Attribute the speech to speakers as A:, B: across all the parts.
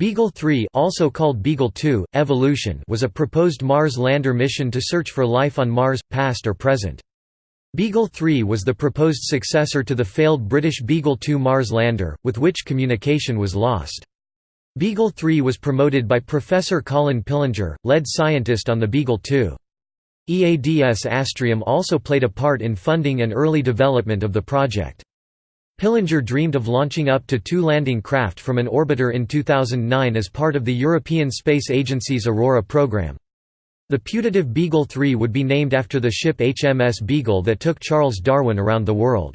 A: Beagle 3 also called Beagle 2, Evolution was a proposed Mars lander mission to search for life on Mars, past or present. Beagle 3 was the proposed successor to the failed British Beagle 2 Mars lander, with which communication was lost. Beagle 3 was promoted by Professor Colin Pillinger, lead scientist on the Beagle 2. EADS Astrium also played a part in funding and early development of the project. Pillinger dreamed of launching up to two landing craft from an orbiter in 2009 as part of the European Space Agency's Aurora program. The putative Beagle 3 would be named after the ship HMS Beagle that took Charles Darwin around the world.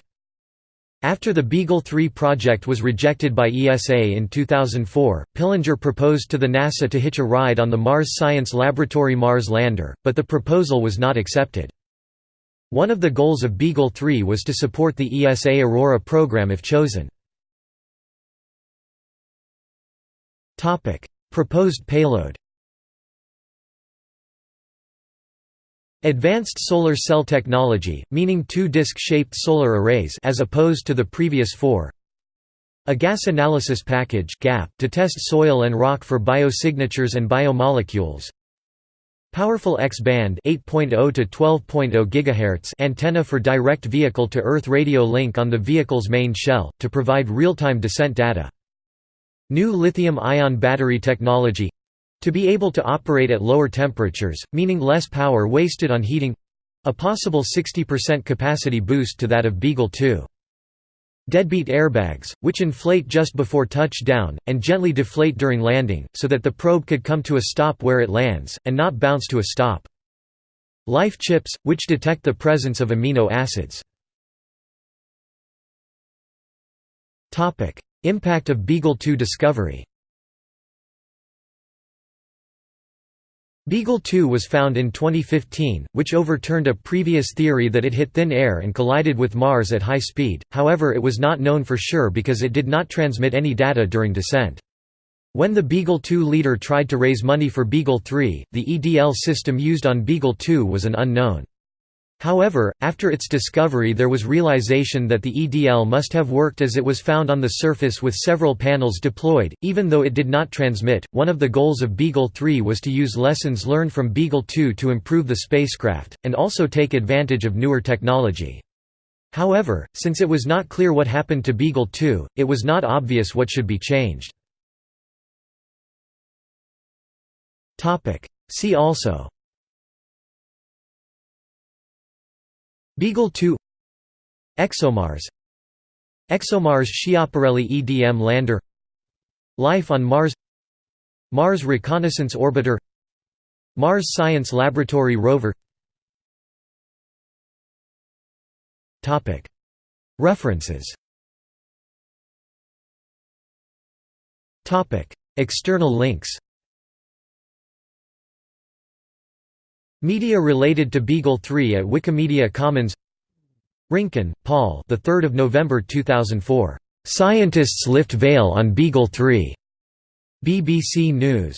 A: After the Beagle 3 project was rejected by ESA in 2004, Pillinger proposed to the NASA to hitch a ride on the Mars Science Laboratory Mars lander, but the proposal was not accepted. One of the goals of Beagle 3 was to support the ESA Aurora program if chosen. Proposed payload Advanced solar cell technology, meaning two disc-shaped solar arrays as opposed to the previous four. A gas analysis package to test soil and rock for biosignatures and biomolecules Powerful X-band (8.0 to 12.0 GHz) antenna for direct vehicle-to-Earth radio link on the vehicle's main shell to provide real-time descent data. New lithium-ion battery technology to be able to operate at lower temperatures, meaning less power wasted on heating a possible 60% capacity boost to that of Beagle 2. Deadbeat airbags, which inflate just before touchdown, and gently deflate during landing, so that the probe could come to a stop where it lands, and not bounce to a stop. Life chips, which detect the presence of amino acids. Impact of Beagle 2 discovery Beagle 2 was found in 2015, which overturned a previous theory that it hit thin air and collided with Mars at high speed, however it was not known for sure because it did not transmit any data during descent. When the Beagle 2 leader tried to raise money for Beagle 3, the EDL system used on Beagle 2 was an unknown. However, after its discovery there was realization that the EDL must have worked as it was found on the surface with several panels deployed, even though it did not transmit. One of the goals of Beagle 3 was to use lessons learned from Beagle 2 to improve the spacecraft, and also take advantage of newer technology. However, since it was not clear what happened to Beagle 2, it was not obvious what should be changed. See also Beagle 2 ExoMars ExoMars Schiaparelli EDM lander Life on Mars Mars Reconnaissance Orbiter Mars Science Laboratory rover. References. External links Media related to Beagle 3 at Wikimedia Commons. Rincon, Paul the 3rd of November 2004 Scientists lift veil on Beagle 3 BBC News